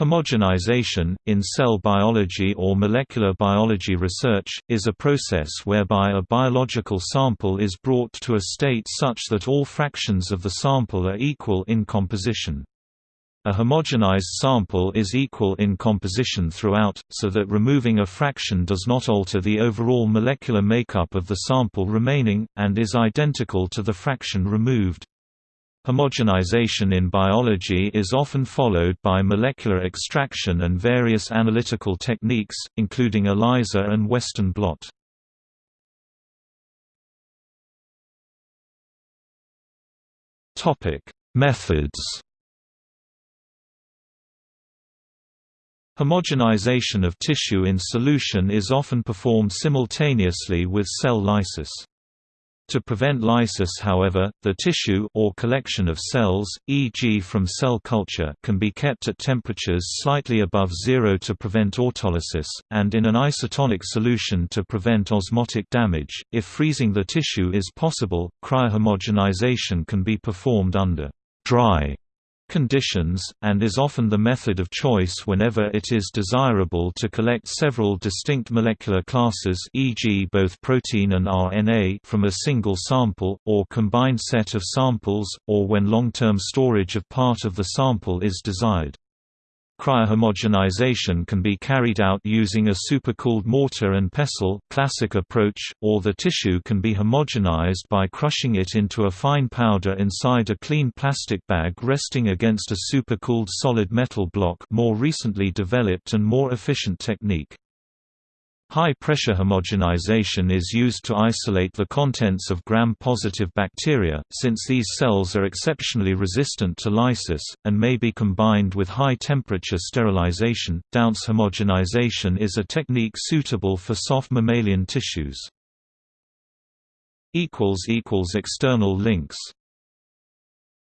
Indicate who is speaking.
Speaker 1: Homogenization, in cell biology or molecular biology research, is a process whereby a biological sample is brought to a state such that all fractions of the sample are equal in composition. A homogenized sample is equal in composition throughout, so that removing a fraction does not alter the overall molecular makeup of the sample remaining, and is identical to the fraction removed. Homogenization in biology is often followed by molecular extraction and various analytical techniques, including ELISA and Western blot. Methods Homogenization of tissue in solution is often performed simultaneously with cell lysis. To prevent lysis however, the tissue or collection of cells, e.g. from cell culture can be kept at temperatures slightly above zero to prevent autolysis, and in an isotonic solution to prevent osmotic damage. If freezing the tissue is possible, cryohomogenization can be performed under dry conditions, and is often the method of choice whenever it is desirable to collect several distinct molecular classes e.g. both protein and RNA from a single sample, or combined set of samples, or when long-term storage of part of the sample is desired. Cryohomogenization can be carried out using a supercooled mortar and pestle classic approach, or the tissue can be homogenized by crushing it into a fine powder inside a clean plastic bag resting against a supercooled solid metal block more recently developed and more efficient technique. High-pressure homogenization is used to isolate the contents of gram-positive bacteria, since these cells are exceptionally resistant to lysis, and may be combined with high-temperature sterilization. Dounce homogenization is a technique suitable for soft mammalian tissues. External links